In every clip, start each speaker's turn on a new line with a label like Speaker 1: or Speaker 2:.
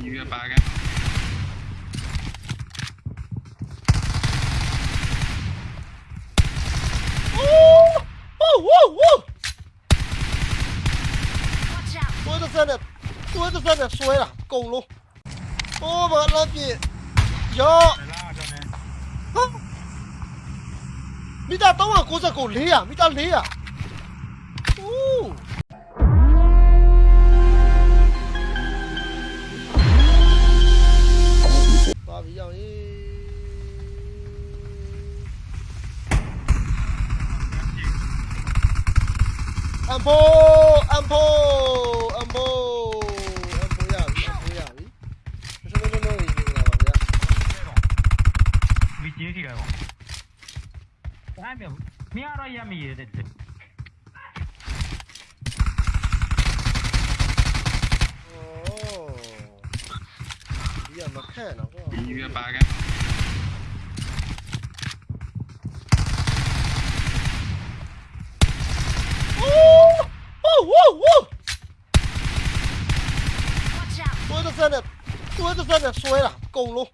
Speaker 1: 一月
Speaker 2: 八个。哦哦哦
Speaker 1: 哦！桌子上的桌子上
Speaker 3: 的摔
Speaker 1: 了，狗龙。我把那笔腰。没打到啊，哥狗累啊，没打累啊。 အမ်ဖို တစ်ဆက်နဲ့တွဲတစ်ဆက်နဲ့ဆွဲတာအကုန်လုံး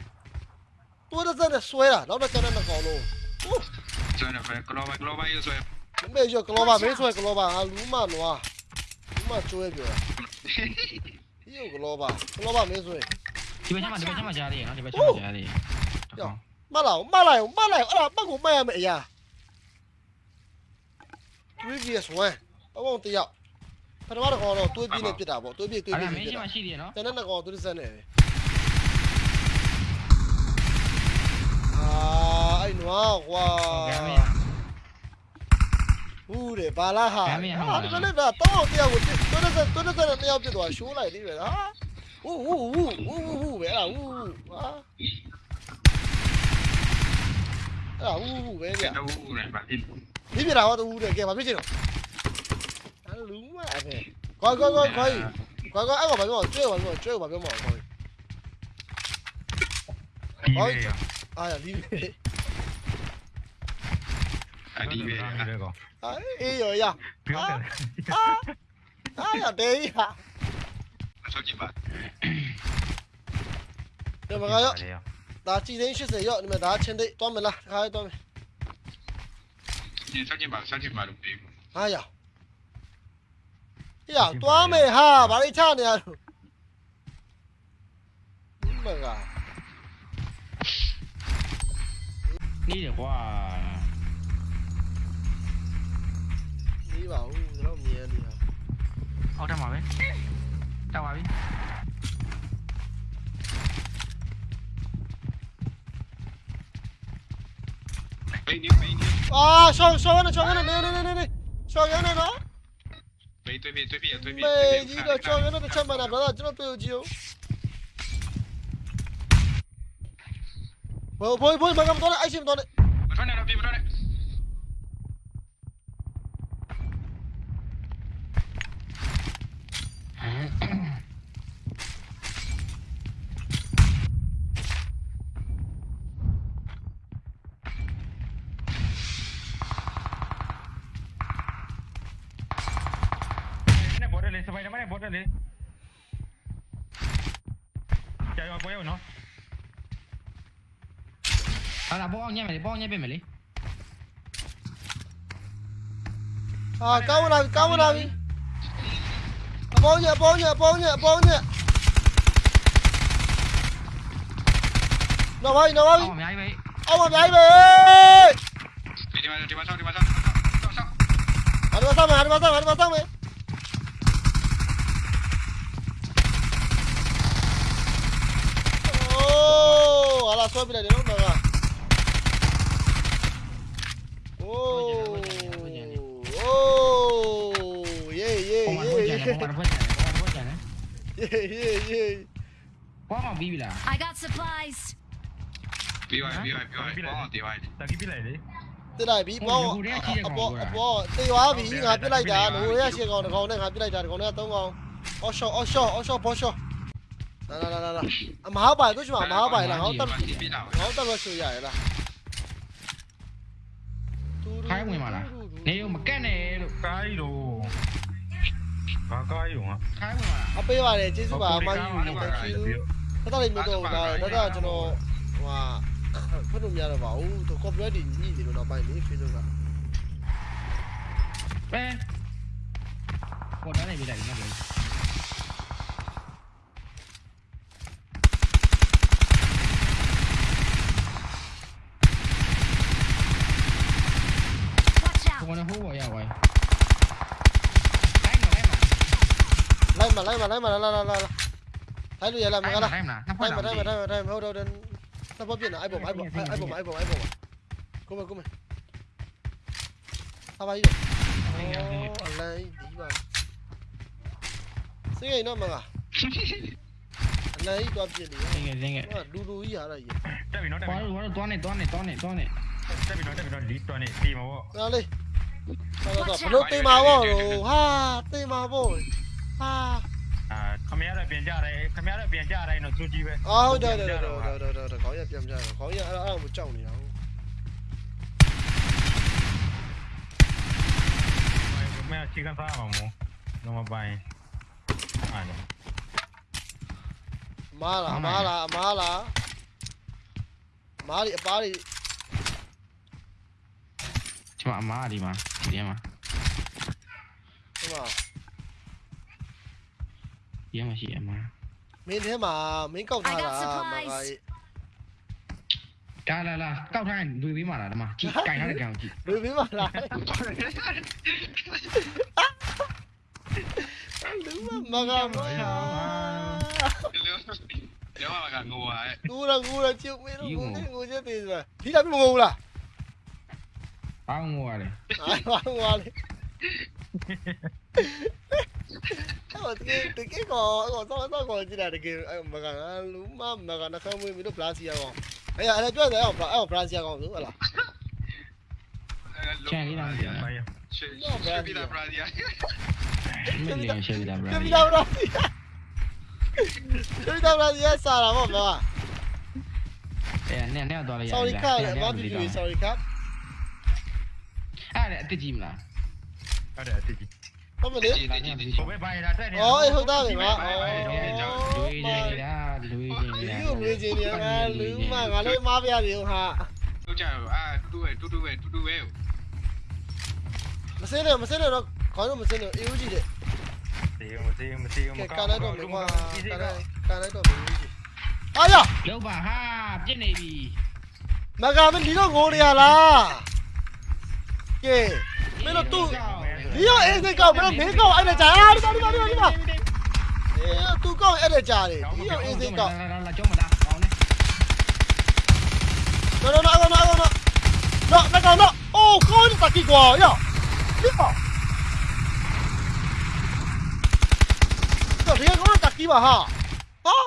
Speaker 1: တွဲတစ်ဆက်နဲ့ဆွဲတာနောက်တော့ကျန်တဲ့မကောင်လုံး
Speaker 2: ဆွဲနေဖဲကလောပါကလောပါရေးဆွဲ
Speaker 1: မဲရကလောပါမဲဆွဲကလောပါဟာလူမနွားလူမကျွဲပြောတာဒီကလောပါကလောပါမဲဆွဲ
Speaker 4: ဒီဘက်မှာဒီဘက်မှာကြားရတယ်နော်ဒီဘက်မှာကြားရတယ်တော့
Speaker 1: မလာမလာမလာအဲ့ဒါပတ်ကိုမရမယ်အရာ previous one အပေါင်းတယောက် ပထမတစ်ကောင်တော့တွေးပြင်းနေပြစ်တာပေါ့တွေးပြင်းတွေး
Speaker 4: အဲ့
Speaker 1: ပြ
Speaker 4: ဒါ
Speaker 1: င်း
Speaker 4: မင်း
Speaker 1: ပြစ်
Speaker 4: ရှိ
Speaker 1: တာ
Speaker 4: မှရှိသေးရနော်
Speaker 1: ကျန်တဲ့နှစ်ကောင်သူတစ်ဆက်နေပဲအာအဲ့နွားကွာ
Speaker 4: ကဲမင်း
Speaker 1: ဟုတ်တယ်ဘာလာဟာ
Speaker 4: ကဲမင်းဟုတ်ပါလား
Speaker 1: ဒီကနေ့တော့တော့တယောက်ကိုတွန်းတဲ့တွန်းတဲ့တယောက်ပြစ်သွားရှိုးလိုက်သေးပဲလားဟူးဟူးဟူးဟူးဟူးဟူးပဲလားဟူးဟာအဲ့ဒါဟူးဟူးပဲဗျာ
Speaker 2: တော့ဦးနေပါဒီ
Speaker 1: ဒီပြတာတော့ဟူးတယ်ကဲဘာဖြစ်ချင်တော့ အဲ့လူမအဲ့ပဲကွာကွာကွာကွာကွာကွာအဲ့ကောင်ဘာပြောကျွဲဘာပြောကျွဲဘာပြောမအောင်ကွာ
Speaker 5: ဒီလေရ
Speaker 1: အာရလီးပဲ
Speaker 2: အဒီပဲ
Speaker 5: ဒီကော
Speaker 1: အေးရောရ
Speaker 5: ပြောတယ်
Speaker 1: အာအာရဒေးဟာ
Speaker 2: ဆောက်ကြည့်ပါ
Speaker 1: ဒီမှာရောဒါကြည်သိန်း80ရောဒီမှာဒါချင်းသိတွားမလား ခါရတွားမယ်
Speaker 2: ဒီဆောက်ကြည့်ပါဆောက်ကြည့်ပါလို့ပြေး
Speaker 1: ဟာရရတွားမယ်ဟာဘာလို့ချနေရလို့မက
Speaker 4: နေတယ်ကွာ
Speaker 1: နေပါဦးကျွန်တော်မြင်နေတာ
Speaker 4: အောက်ထပ်မှာပဲတောက်ပါပြီ
Speaker 2: ဘေးနေဘေးနေ
Speaker 1: အာရှောင်းရှောင်းနေရှောင်းနေနေနေနေနေရှောင်းရနေနော်
Speaker 2: ဘေးတွေ့ပြီတွေ့ပြီတွေ့ပြီ
Speaker 1: မေကြီးတော့ရှောင်းရနေတစ်ချက်မှန်းတာဘာသာကျွန်တော်တွေ့ကြည့်အောင်ဘောဘောဘောမကတော့အိုက်ရှင်တော့
Speaker 2: မထွက်နဲ့တော့ပြေးမထွက်နဲ့
Speaker 5: နဲ့ဘော်တယ်လေစ ပိုင်ဒာမန်နဲ့ဘော်တယ်လေကြာရောပွဲရောနော်
Speaker 4: ဟာလာဘောအောင်ညက်မယ်လေဘောအောင်ညက်ပြင်မယ်လေ
Speaker 1: အာကောင်းလာပြီကောင်းလာပြီအပေါင်းညအပေါင်းညအပေါင်းညအပေါင်းညနော်ဘာနော်ဘာ
Speaker 4: အောက်အများကြီးပဲ
Speaker 1: အောက်မှာမြိုင်းပဲ
Speaker 2: ဒီမှာဒီမှာဆောက်ဒီမှာဆောက်ဆောက်ဆောက်
Speaker 1: ဟာဒီမှာဆောက်မယ်ဟာဒီမှာဆောက်ဟာဒီမှာဆောက်မယ်အိုးဟာလာ ဆွဲပြလိုက်တယ်နော်တော့ကအိုးအိုးယေးယေး
Speaker 4: ပုံမှန်
Speaker 1: ယေး
Speaker 4: ဖွင့်
Speaker 1: ယေး
Speaker 4: ကြတယ်ပုံမှန်ဖွင့်ကြတယ်ပုံမှန်ဖွင့်ကြတယ်
Speaker 1: ယေးယေး
Speaker 4: ဘောအောင်ပြီးပြီလား
Speaker 3: I got supplies!
Speaker 2: ပြီးသွားပြီးသွားပြီးသွားဘောင်းတေးသွား
Speaker 5: တကီးပြလိုက်လေ
Speaker 1: တက်လိုက်ပြီဘောအပေါ်အပေါ်တေရွာပြီငါပြစ်လိုက်တာငိုရရှိကောင်တစ်ကောင်နဲ့ငါပြစ်လိုက်တာတစ်ကောင်နဲ့သုံးကောင်အော်ရှော့အော်ရှော့အော်ရှော့ဘောရှော့ လာလာလာလာအမဟာပိုင်တို့ရှိမှာမဟာပိုင်လားငါတက်
Speaker 2: ဒီပြေးလာ
Speaker 1: ငါတက်လို့ရှိရရလား
Speaker 4: ခိုင်းဝင်ပါလားနေမကက်နဲ့လို့
Speaker 5: ကားကြီးတော့
Speaker 1: ဟ
Speaker 5: ဘာကားယူဟာ
Speaker 4: ခိုင်းဝင်လာ
Speaker 1: အပေးပါတယ်ကျေးဇူးပါအမကြီး thank you တော်တော်လေးမျိုးတော့ဒါဒါဒါကျွန်တော်ဟိုဟာဖတ်လို့မရတော့ပါဘူးသူ copyright တွေညှိနေလို့တော့ပိုင်းလေ Facebook က
Speaker 4: ပဲပေါ်တယ်ပြလိုက်နော်ဗျာ
Speaker 3: Watch
Speaker 4: ကို
Speaker 3: out!
Speaker 4: ကလည်းဟိုးပေါ်ရောက်သွားလိုက်မလိုက်မ
Speaker 1: လိုက်မလိုက်မလိုက်မလာလာလာလာလိုက်လို့ရလားမကလား
Speaker 4: လိုက်မလားနှစ်ဖ
Speaker 1: တို
Speaker 4: က်
Speaker 1: င်မ
Speaker 4: လာ
Speaker 1: တိုင်မတိုင်မတိုင်မဟုတ်တော့ တယ်နှစ်ပတ်ပြည့်နေအိုက်ပေါ်အိုက်ပေါ်အိုက်ပေါ်အိုက်ပေါ်အိုက်ပေါ်ကိုမကိုမဟာပါယူအလိုင်းဒီပါစိတ်ရနော်မကအလိုင်းတော့ပြည့်နေ
Speaker 4: ငယ်ငယ်ငယ်
Speaker 1: ဟာလူလူကြီးဟာရကြီး
Speaker 5: တက်ပြီနော်တက်
Speaker 4: ဘာ
Speaker 5: ပြီ
Speaker 4: လို့ဘာလို့တွန်းနေတွန်းနေတွန်းနေတွန်းနေ
Speaker 5: တက်ပြီနော်တက်ပြီနော်လီတွန်းနေဒီမှာပေါ့
Speaker 1: နားလေးတော့တော့ဘလို့တိမ်မာပေါ့လို့ဟာတိမ်မာပေါ့ဟာ
Speaker 5: အာ ခမရတော့ပြန်ကြတယ်ခမရတော့ပြန်ကြတယ်နော်သူကြီးပဲ
Speaker 1: အော်ဟုတ်တယ်တယ်တယ်တယ်တယ်တယ်ခေါင်းရပြန်ကြတယ်ခေါင်းရအဲ့အဲ့မကြောက်နေတာဟုတ်
Speaker 5: မင်းချီကန်စားမှာမို့တော့မပိုင်အားလုံး
Speaker 1: မားလားမားလားမားလားမားလီအပားလီ
Speaker 4: ဒီမှာအမားဒီမှာဒီမှာ
Speaker 1: ဟိုမှာ
Speaker 4: ဒီမှာရှိအမား
Speaker 1: မင်းထဲမှာမင်းကောက်ထားတာမ ကကြီး
Speaker 4: ကာလာလာကောက်ထားရင်လူပြီးမှလာဒီမှာကြည့်ကင်ထားတဲ့ကောင်ကြည့်
Speaker 1: လူပြီးမှလားလူမမကမ
Speaker 2: လောလောကငိုပါရဲ့
Speaker 1: ကူရကူရချစ်မင်းတို့ငိုချက်သေးစဒီလာမငိုဘူးလား
Speaker 4: အောင်းငိုရ တယ်
Speaker 1: အာငါငါလေအဲ့တကယ်တကယ်ကောတော့တော့တော့ကြည့်တာတကယ်မကလူမမကနှခမ်းမွေးပြီးတော့ပလစီယာကောင်အဲ့အဲ့ပြောတယ်အဲ့အဲ့ပလစီယာကောင်ဆိုဟလား
Speaker 4: ချန်လေးတော့မသိ
Speaker 5: ပိုင်
Speaker 2: ရှေ့ပြီးတာပရာဒီယာ
Speaker 4: ဘူးမင်းလည်းရှယ်ပြီးတာဗျာ
Speaker 1: ပြပြတော့တော့ပြပြတော့ရစားတာပေါ့ကွာ
Speaker 4: အဲနဲ့နဲ့တော့လေ
Speaker 1: sorry ခါလေမပြပြ sorry ခါ
Speaker 4: အဲ့ဒါအစ်ကြည့်မလား
Speaker 5: အဲ့ဒါတိကြီး
Speaker 1: ဟုတ်မလေ
Speaker 2: ဒီဒီဒီ
Speaker 5: ဘယ်ပိုင်တာတက်နေ
Speaker 1: အော်အေးဟုတ်သားပဲကွာ
Speaker 4: လူရင်းနေတာလူရင်းနေ
Speaker 1: ဒီ
Speaker 4: တာ
Speaker 1: ကိုငွေချင်းနေငါလူမငါလည်းမပြရတယ်ဟာ
Speaker 2: တို့ကြရောအာတူတူပဲတူတူပဲတူတူပဲ
Speaker 1: မစင်းနဲ့မစင်းနဲ့တော့ခေါင်းတော့မစင်းနဲ့အေးဦးကြည့်တဲ့
Speaker 5: စီမစီမစီမ
Speaker 1: ကဲ
Speaker 5: ကော
Speaker 1: ကန်
Speaker 5: င်း
Speaker 1: လိုက်တော့
Speaker 5: လူ
Speaker 1: မ
Speaker 5: မ
Speaker 1: ကွာ
Speaker 5: ကြီး
Speaker 1: ကန်
Speaker 5: က
Speaker 1: လိုက်ကန်လိုက်တော့မအေးကြည့်အာရ
Speaker 4: လောက်ပါဟာပြစ်နေပြီ
Speaker 1: မကမဒီတော့ငိုနေရလားကဲမင်းတို့ သူ့ဒီရောအေးစိတ်ကောက်မင်းတို့မင်းကောက်အဲ့ဒါကြာအာဒီပါဒီပါဒီပါဒီပါအေးသူကောက်အဲ့ဒါကြာတယ်ဒီရောအေးစိတ်ကောက်
Speaker 4: လာလာကြောမလားကောင်းနေ
Speaker 1: No, no, no, no, no, no, no. No, no, no, no. Oh, God, está aquí, guau, ya. Mira. No, mira cómo está aquí, baja. ¿Ah?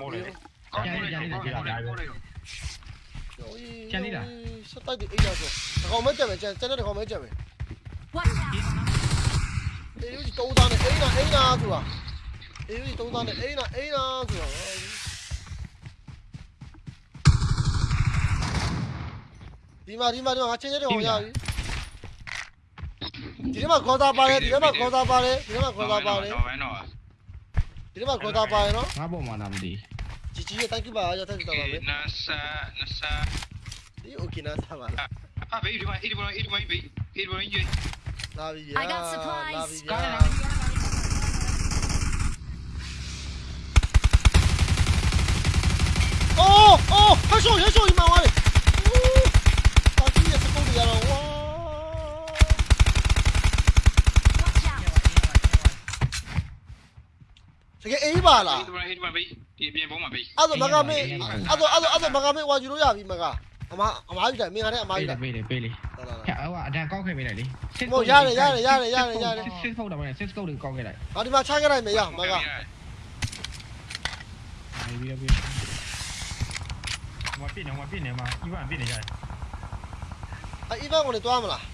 Speaker 5: မိုးလေ
Speaker 2: ကောင်းတယ်ကောင်းတယ်ကောင်းတယ်
Speaker 1: စတိုက်ဒီအိတ်ရဆိုတကောင်မဲကြမယ်ကျန်ကျန်တဲ့တကောင်မဲကြမယ်
Speaker 3: Watch out!
Speaker 1: အေးယူတုံးသားနဲ့အိမ်နာအိမ်နာဆိုတာအေးယူတုံးသားနဲ့အိမ်နာအိမ်နာဆိုတာဒီမှာဒီမှာဒီမှာငါချင်းချင်းတကောင်ရပြီဒီမှာခေါ်တာပါတယ်ဒီမှာခေါ်တာပါတယ်ဒီမှာခေါ်တာပါတယ်
Speaker 2: တော့ဘယ်တော့
Speaker 1: ဒီမှာခေါ်တာပါတယ်နော်
Speaker 4: ငါပေါ်မှာလာမသိ
Speaker 1: ជីជីရဲ့ thank you ပါရတဲ့တာပါပဲ
Speaker 2: နာဆာနာဆာ
Speaker 1: ဒီ okay နာသာပါလား
Speaker 2: အဘေးဒီမှာဒီမှာဒီမှာဘေး ဒီမှာကြီး
Speaker 1: လာပြီဗျာ
Speaker 3: I got supplies.
Speaker 1: လာပြီဗျာ
Speaker 4: ကားလာ
Speaker 1: အိုးအိုးဟရှောဟရှောဒီမှာဝါလေတာကြီးရဲ့စကုတ်တွေရတော့ဝါ
Speaker 3: Watch out!
Speaker 1: တကယ်အေးပါလား
Speaker 2: ဒီမှာဒီမှာဘေးဒီပြင်ပေါ်မှာဘေး
Speaker 1: အဲ့တော့မကမေးအဲ့တော့အဲ့တော့အဲ့တော့မကမေးဝါယူလို့ရပြီမကအမ အမားယူတယ်မင်းကလည်းအမားယူ
Speaker 4: ပေး
Speaker 1: တ
Speaker 4: တယ်ယ်ပေးတယ်ပေးတယ်
Speaker 1: လာလာ
Speaker 4: ဟဲ့ဟိုအတန်ကောက်ခဲ့ပေးလိုက်လေ
Speaker 1: ဟိုရတယ်ရတယ်ရတယ်ရတယ်ရတယ်
Speaker 4: စစ်ဖုတ်တော့မယ်စစ်ကုတ်တွေကောက်ခဲ့လိုက်
Speaker 1: ငါဒီမှာချခဲ့လိုက်မယ်ရမက
Speaker 4: ပြီးပြီးပြီး
Speaker 5: မပြည့်နေမပြည့်နေမှာဤဗန်ပြည့်နေရတယ်
Speaker 1: အဲ့ event ကိုလည်းတွားမလား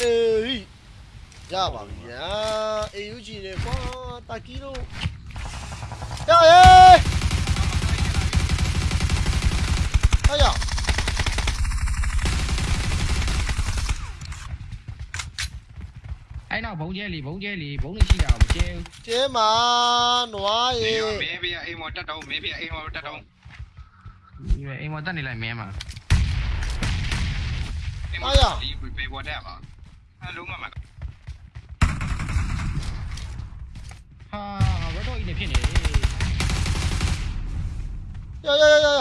Speaker 1: အေးရပါပြီဗျာ AUG နဲ့ကွာတာကီတို့ရရေးဟာရ
Speaker 4: အဲ့နောက်ဘုံကျဲလီဘုံကျဲလီဘုံလေးရှိတာမကျဲ
Speaker 1: ကျဲမှာနွားရေ
Speaker 2: မင်းပြအိမ်မော်တက်တော့မင်းပြအိမ်မော်တက်တော့
Speaker 4: ဘူးအိမ်မတက်နေလိုက်မဲမှာ
Speaker 2: ဒီပေပေါ်တက်ပါအလုံးမမှာ
Speaker 4: ဟာဘတ်တော့ဤနေဖြစ်နေတယ်
Speaker 1: ရရရရရ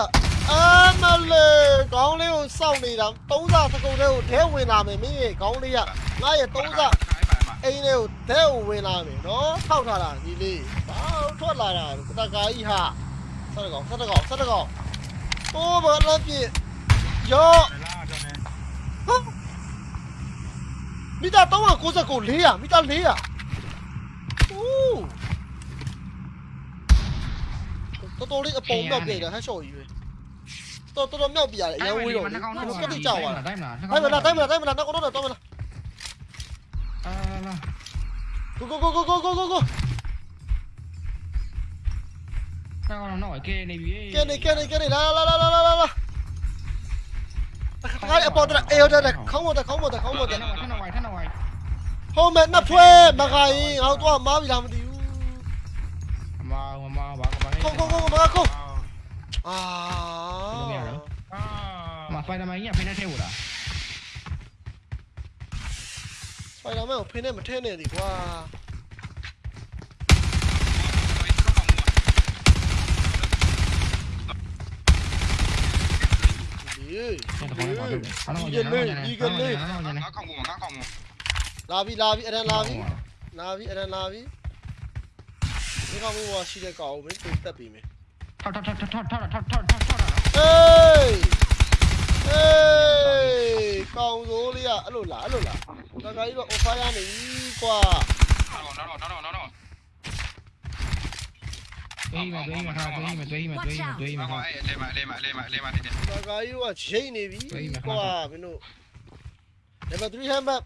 Speaker 1: အာမလေးခေါင်းလေးကိုစောင့်နေတာသုံးစားစကုတ်တဲ့ကိုထဲဝင်လာမယ်မင်းရဲ့ခေါင်းလေးကငါရဲ့သုံးစား
Speaker 2: ခိုင်းပါမှာ
Speaker 1: အိမ်ထဲကိုဒဲကိုဝင်လာမယ်နော်ထောက်ထားတာဒီလေးဘာထွက်လာတာကတကာကြီးဟာဆက်တကောင်ဆက်တကောင်ဆက်တကောင်အိုးဘာလဲပြ
Speaker 5: စ်ရော့
Speaker 1: မိသား399 400မိသား400အိုးတော်တော်လေးအပုံတော့ပြေးတယ်ဟန်ရှော့ကြီးပဲတော်တော်မြောက်ပြရတယ်အရင်ဝေးတော့
Speaker 4: ဘူးတော်
Speaker 1: တော်ကြောက်သွား
Speaker 4: တာ
Speaker 1: တိုင်းမလားတိုင်းမလားတိုင်းမလားနောက်တော့တော့မလား Go go go go go go go go.
Speaker 4: No no no, que ni bien. Que
Speaker 1: ni que ni que ni la la la la la la la. ตะกายอปอตะเอวตะเข้า
Speaker 4: ห
Speaker 1: ม
Speaker 4: ดตะเข้าหมดตะ
Speaker 1: เข้าหมดตะท่านเอาไว้ท่า
Speaker 4: นเอา
Speaker 1: ไว้โฮม
Speaker 5: แม
Speaker 4: นนับถ้วยมากายเอา
Speaker 1: ตัวม้าไปทําดีอยู่
Speaker 4: มามาบากไปโกโกโกมา
Speaker 1: โกอ่า
Speaker 5: มาไฟ
Speaker 4: ทําไมเนี่ยไฟหน้าแท้โหล่ะ
Speaker 1: ဖိုင်တာမဲကိုဖင်းနဲ့မထဲနဲ့ဒီကွာဒီ
Speaker 4: အဲ့ဒါဘာလဲဘာလဲ
Speaker 2: ငါခေါင်းမငါခေါင်းမ
Speaker 1: လာပြီလာပြီအဲ့ဒါလာပြီလာပြီအဲ့ဒါလာပြီဒီကောင်မျိုးကရှိတဲ့ကောင်ကိုမင်းတင်တက်ပြီမင်း
Speaker 4: ထောက်ထောက်ထောက်ထောက်ထောက်ထောက်ထောက်ထောက်ထော က်
Speaker 1: ဟေးဟေးကောင်စိုးလေးကအဲ့လိုလားအဲ့လိုလားတခါကြီးတော့ offer ရနေပြီကွာ
Speaker 2: နော်နော်နော်နော်နော်
Speaker 4: တွေးမတွေးမထားတွေးမတွေးမတွေးမတွေးမ
Speaker 2: ဘာ
Speaker 4: ထား
Speaker 2: အဲ့လေမလေမလေမလေမနေတယ်
Speaker 1: တခါကြီးကချိန်နေပြီ
Speaker 4: ဝေးမှာ
Speaker 1: ကွာမင်းတို့ level 3 hammer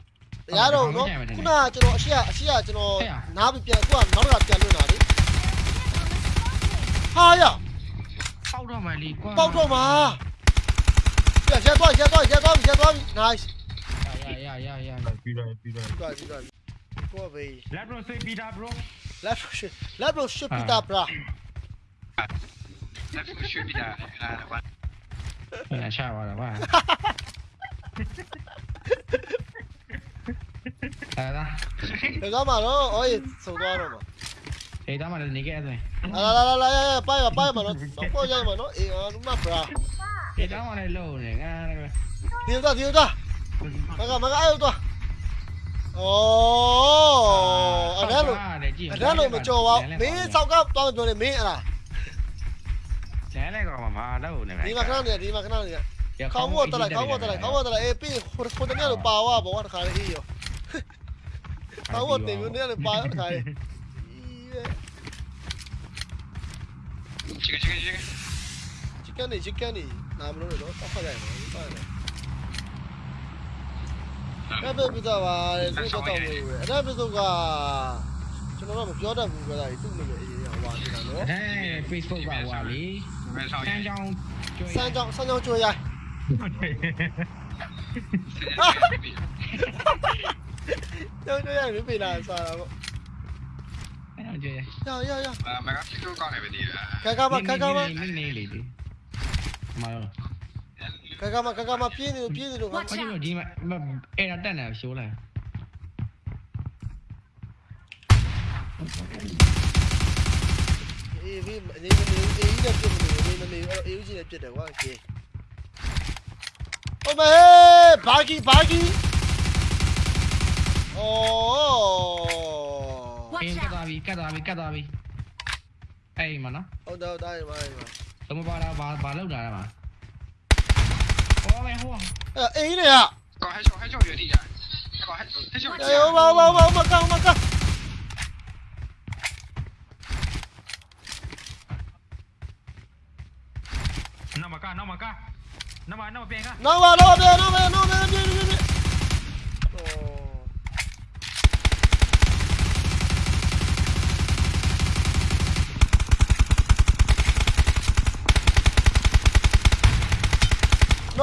Speaker 1: ရတော့နော်ခုနကကျွန်တော်အရှိရအရှိရကျွန်တော်နားပြီးပြန်ခုကနောက်တစ်ခါပြန်လွတ်လာလေဟာရ
Speaker 4: ပေါက်တော့မှလီကွာ
Speaker 1: ပေါက်တော့မှာ Dobra, zjadła, zjadła, zjadła, zjadła. Nice. Ja, ja, ja, ja, ja. Widziałem, widziałem. Widziałem, widziałem. Głowy
Speaker 4: i... Lebron sobie pita,
Speaker 5: bro. Lebron się... Lebron
Speaker 1: się pita, bra. Lebron się pita,
Speaker 5: bra. Ja, siała, dobra. Dobra. Dobra, no, oye, soldado,
Speaker 1: no. Ei, dá, mano, ninguém é, né?
Speaker 2: Lá, lá, lá, lá, lá, pai, pai,
Speaker 4: mano. Não pode, mano. E, ó, não
Speaker 1: dá pra. မှတော့အော်ရေဆုံးသွားတော့မှာ
Speaker 4: အေးဒါမှလည်းနေခဲ့တယ်
Speaker 1: လာလာလာလာရရပိုင်ပါပိုင်ပါနော်တော့ပေါ်ရိုက်မှာနော်အေးအာလူမ bra
Speaker 4: အေးဒါမှလည်းလုံးနေငါလည်း
Speaker 1: ဒီတော့ဒီတော့မကမကအဲ့တော့ဩအဲ့ဒါလို့အဲ့ဒါလို့မကြော်ပါဘူးမင်းဆောက်ကသွားပြောနေမင်းအဲ့ဒါ
Speaker 4: လဲလဲကောင်မှာတော့နေ
Speaker 1: ဒီမှာခဏနေဒီမှာခဏနေခေါင်းမို့တက်လိုက်ခေါင်းမို့တက်လိုက်ခေါင်းမို့တက်လိုက်အေးပြီးဟိုဟိုတနေ့လို့ပါဝါဘောတခါလေးအေးရောခေါင်းမို့တင်ပြီးနေ့လို့ပါတခါလေး
Speaker 2: ချစ်ချစ်ချစ်
Speaker 1: chicken နေ chicken နေ နာမလို့လေတော့ဆက်ဖက်လိုက်မယ်ဆက်လိုက်ကပ်ပြတာပါလေသူတော့တော့ဘူးပဲအဲ့ဒါပြစုကကျွန်တော်တော့မပြောတတ်ဘူးပဲလားသူ့နေလေအေးဟွာနေတာနော်
Speaker 4: အဲ Facebook ကဟွာလေစမ်းကြောင်း
Speaker 1: စမ်းကြောင်းစမ်းကြောင်းကြွေရိုင်းကျောင်းကျောင်းရပြီလာစားတာပေါ့
Speaker 4: ကျောင်းကျော
Speaker 1: င်းကျောင်း
Speaker 2: ကျော
Speaker 1: င်း
Speaker 2: ကျောင်းမကဖြစ်ကောင်းနေပြီဒီ
Speaker 1: ကကကပါကကပါ
Speaker 4: နေနေလေးလေး မရော
Speaker 1: ခက်ခါမခက်ခါမပြင်းနေလို့ပြင်းနေလို့
Speaker 4: ဘာလို့ဒီမှာအဲ့ဒါတက်နေရှိုးလိုက်
Speaker 1: အေးဒီအနေနဲ့အေးကြီးနဲ့ပြစ်နေတယ်အနေနဲ့အေးကြီးနဲ့ပြစ်တယ်ကွာကေโอ้မေဘာဂီဘာဂီအော်
Speaker 4: အင်းကတ်သွားပြီကတ်သွားပြီကတ်သွားပြီအဲ့မနော်
Speaker 1: ဟုတ်တယ်တားရပါရပါ
Speaker 4: Tôi mới vào đâu, vào, vào lúc nào mà. Có mẹ
Speaker 1: hua Ờ, à. ý
Speaker 2: này ạ. Có hai chỗ, hai chỗ dưới đi à Có hay
Speaker 1: chỗ, hay chỗ Đấy, ông, ông, ông, ông, ông, ông,
Speaker 5: ông, Nama ka, nama ka Nama, nama piang ka Nama, nama piang, nama
Speaker 1: piang, nama piang, nama piang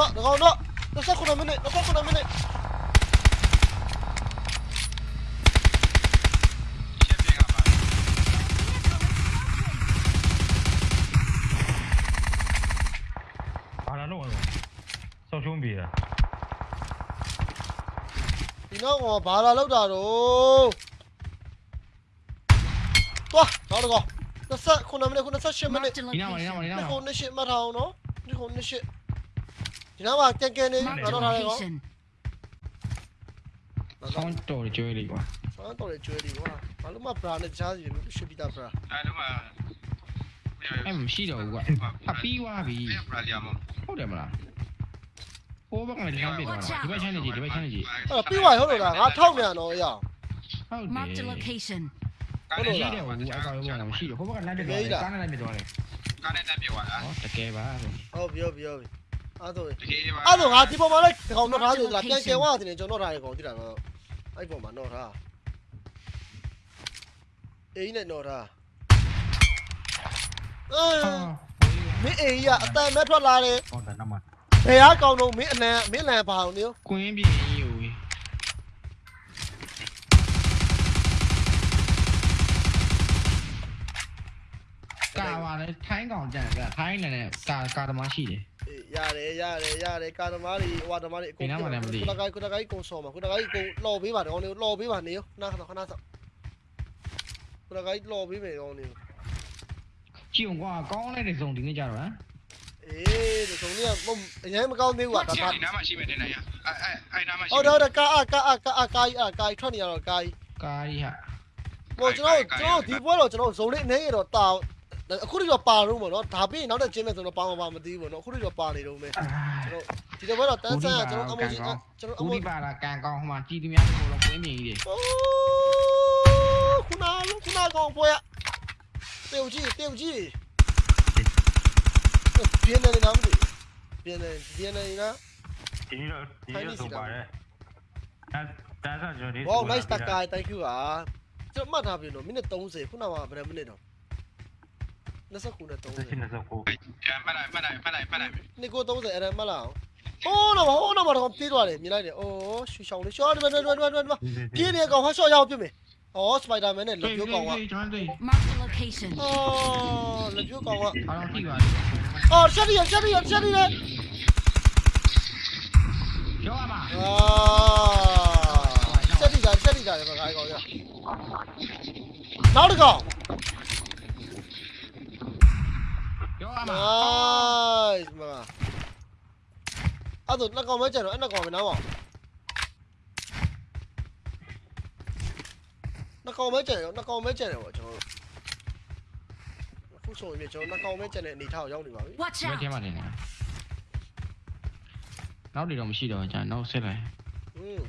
Speaker 1: နော်တကောင်နော်29မိနစ်29မိနစ်ဘာလာလို့ဆော
Speaker 5: က်ရှုံးပြေတာ
Speaker 1: ဒီနောက်ကဘာလာလောက်တာတော့သွားနောက်တော့29မိနစ်28မိနစ်
Speaker 4: ဒီနားမဒီနားမဒီနားမ
Speaker 1: ဒီနားမ28မထောင်နော်ဒီ28 ဒီနောက်မှာကဲကဲနေ
Speaker 3: Marked
Speaker 1: တော့
Speaker 3: a
Speaker 1: ထားတယ်ကော
Speaker 3: location.
Speaker 4: ဆောင်းတော်ကြွေးလေးကွာ
Speaker 1: ဆောင်းတော်လေကျွေးဒီကွာဘာလို့မဘရာနဲ့ကြားစီလို့ရှိပြီးသားဘရာ
Speaker 2: အဲ့တော့မှ
Speaker 4: အဲ့မရှိတော့ဘူးကွာအပြီးသွားပြီ
Speaker 2: အဲ့ဘရာလီယာမ
Speaker 4: ဟုတ်တယ်မလားဟိုဘက်ကလည်းလမ်းပြတော့ဒီဘက်ချမ်းနေကြီးဒီဘက်ချမ်းနေကြီး
Speaker 1: အဲ့တော့ပြီးသွားဟုတ်လို့လားငါထောက်နေရတော့ရအောင်
Speaker 4: ဟုတ်တယ်
Speaker 3: Marked a location.
Speaker 2: ကားနဲ့
Speaker 4: ရှိ
Speaker 2: ရှိ
Speaker 4: တ
Speaker 2: တယ်ယ်
Speaker 4: ဟို
Speaker 2: ဟို
Speaker 4: အကောင်ရောကမရှိတော့ဟိုဘက်ကလမ်းပြတော့ကားနဲ့လမ်းပြတော့လေ
Speaker 2: ကားနဲ့တက်ပြောသွားတာ
Speaker 4: ဟောတကယ်ပါ
Speaker 1: ဟုတ်ပြောပြောပြီအဲ့တော့
Speaker 2: တ ကယ်ပါ
Speaker 1: အဲ့တော့ငါဒီပေါ်မှာလည်းဒီကောင်တော့ထားသေးလားပြန်ကဲဝါတင်ကျွန်တော်ထားရကောင်တိတာတော့အဲ့ပေါ်မှာတော့ထားအေးနဲ့တော့ထားအဲမင်းအေးရအတန်မဲ့ထွက်လာတယ်
Speaker 5: ဟောတယ်နမ
Speaker 1: ဘယ်ဟာကောင်တော့မင်းအလန်မင်းလန်ပါအောင်နေ
Speaker 4: ကွင်းပြင်းယူကာပါလေထိုင်းကောင်ကြံကထိုင်းလည်းနဲ့ကာကာသမားရှိတယ်
Speaker 1: ရတယ်ရတယ်ရတယ်ကာသမားတွေဟွာသမားတွေအကုန်ခုနကခုနကခုနကကုန်ဆောမှာခုနကကုန်လော်ပေးပါတော့နေလော်ပေးပါနေခဏခဏခဏဆောခုနကလော်ပေးမယ်ကောင်နေ
Speaker 4: ကြည့်အောင်ကွာကောင်းလိုက်တဲ့ဇုံဒီနေ့ကြတော့ဟမ်
Speaker 1: အေးဒီကောင်လေးကအရင်မကောင်းသေးဘူးကွာဒါ
Speaker 2: ဒီနားမှာရှိမယ်တင်နေရအဲ့အဲ့အဲ့နားမှာရှိ
Speaker 1: ဟုတ်တယ်ဟုတ်တယ်ကာအကာအကာအကာကြီးအကာကြီးထွက်နေရတော့ကာကြီး
Speaker 4: ကာရီဟာ
Speaker 1: ဟိုကျွန်တော်ကျွန်တော်ဒီပွဲတော့ကျွန်တော်ဇုံလေးအနေရတော့တာ အခုတော့ပါတော့ပေါ့နော်ဒါပြီးနောက်တဲ့ကျင်းမဲ့ဆိုတော့ပါမပါမသိဘူးပေါ့နော်အခုတော့ပါနေတော့မယ်ကျွန်တော်ဒီတော့ဘက်တော့တန်းဆန်းကျွန်တော်အမိုးကြီးကျွန်တော်အ
Speaker 4: ဦး
Speaker 1: မိုး
Speaker 4: ဒီပါလာကန်ကောင်းဟိုမှာကြည်သူများတို့တော့ကွင်းပြင်းကြီးတယ်
Speaker 1: အိုးခုနကခုနကောင်ပွဲတေုတ်ကြီးတေုတ်ကြီးပြင်းနေနေနားမသိပြင်းနေပြင်းနေနား
Speaker 5: ဒီတော့ဒီတော့ဆိုပါတယ်အဲဒါဆိုကျွန်တော်ဒီ
Speaker 1: Wow nice တကာ thank you อ่ะကျွန်တော်မှတ်ထားပြီနော်မိနစ်30ခုနကဘယ်မိနစ်တော့ 29နဲ့
Speaker 5: ဆက်ရှင်
Speaker 1: 30
Speaker 5: နေစောကို
Speaker 2: အဲ့မှတ်လိုက်မှတ်လိုက်မှတ်လိုက်မှတ်လိုက်
Speaker 1: နိကို30အဲ့ဒါမှတ်လားဟိုးတော့ဟိုးတော့တော့ပြေးသွားတယ်မြင်လိုက်တယ်အိုးရှူရှောင်းလေးရှောင်းဒီမှာဒီမှာဒီမှာဒီမှာပြေးနေကောင်ဟာရှော့ရအောင်ပြစ်မယ်ဟောစပိုက်ဒါမန်နဲ့လက်ပြိုးကောင်က
Speaker 4: ကျွန်တော်တို့
Speaker 3: Marked a location.
Speaker 1: အော်လက်ပြိုးကောင်က
Speaker 4: အားလုံးကြည့်ပါ
Speaker 1: အော်ရှက်ရီရှက်ရီရှက်ရီလေ
Speaker 4: ရောပါ
Speaker 1: အာရှက်ရီကရှက်ရီကလည်းဘာကောင်ရနောက်တစ်ကောင်
Speaker 4: ရောပါ
Speaker 1: nice မအဲ့တော့နှစ်ကောင်မဲကျန်တော့အဲ့နှစ်ကောင်ပဲနားပါနှစ်ကောင်မဲကျန်တယ်နှစ်ကောင်မဲကျန်တယ်ပေါ့ကျွန်တော်တို့အခုဆိုရင်ကျွန်တော်နှစ်ကောင်မဲကျန်တဲ့အနေထားကိုရောက်နေပါပြီ
Speaker 3: Watch
Speaker 4: ဘယ်
Speaker 3: out.
Speaker 4: ထဲမှာနေလဲနောက်တွေတော့မရှိတော့ကြာနောက်ဆက်လိုက်
Speaker 1: อืม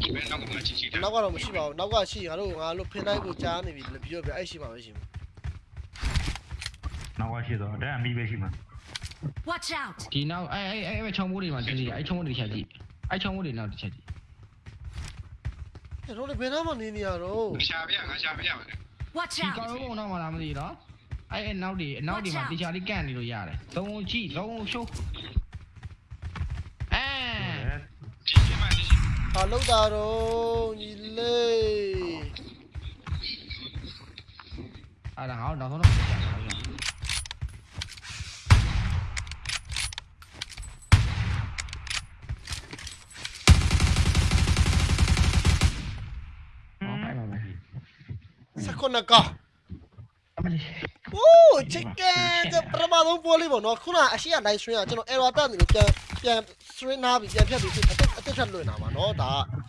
Speaker 2: ဒီဘက်နောက်ကမှချီချီတယ်
Speaker 1: နောက်ကတော့မရှိပါဘူးနောက်ကရှိငါတို့ငါတို့ဖင်တိုင်းကိုကြားနေပြီလေပြောပြအဲ့ရှိမှာပဲရှိမှာ
Speaker 5: နော က်ရှိတော့ဒါအမိပဲရှိမှာ
Speaker 3: Watch out.
Speaker 4: ဒီနောက်အဲအဲအဲချုံမိုးတွေမှာကြည့်ကြည့်အဲချုံမိုးတွေချက်ကြည့်အဲချုံမိုးတွေနောက်တစ်ချက်ကြည့်
Speaker 1: အဲ့တို့လည်းဘယ်နားမှာနေနေရတော့
Speaker 2: ရှာပြငါရှာပြပါလေ
Speaker 3: Watch
Speaker 4: ဒီကောင်
Speaker 3: out.
Speaker 4: လုံးတော့မလားမသိတော့အဲအဲနောက်တွေနောက်တွေမှာတေချာလေးကန့်နေလို့ရတယ်သုံးကြည့်လုံးရှုံးအဲ
Speaker 2: ဒီဒီမှာဒီ
Speaker 1: ဟာလောက်တာတော့ညီလေး
Speaker 4: အဲ့ဒါငါတို့နောက်ဆုံးတော့ကြာပါဘူး ဟောဖိုင်ပါမယ်
Speaker 1: စကွနကာ
Speaker 4: အမလေး
Speaker 1: အိုးချစ်ကန်တဲ့ပရမသုံးပေါ်လေးပေါ့နော်ခုနအရှိက live stream ကကျွန်တော် error တက်နေလို့ပြန်ပြန် stream နားပြီးပြန်ဖြတ်ပြီးအတက်အတက်ထက်လွင်တာပါနော်ဒါက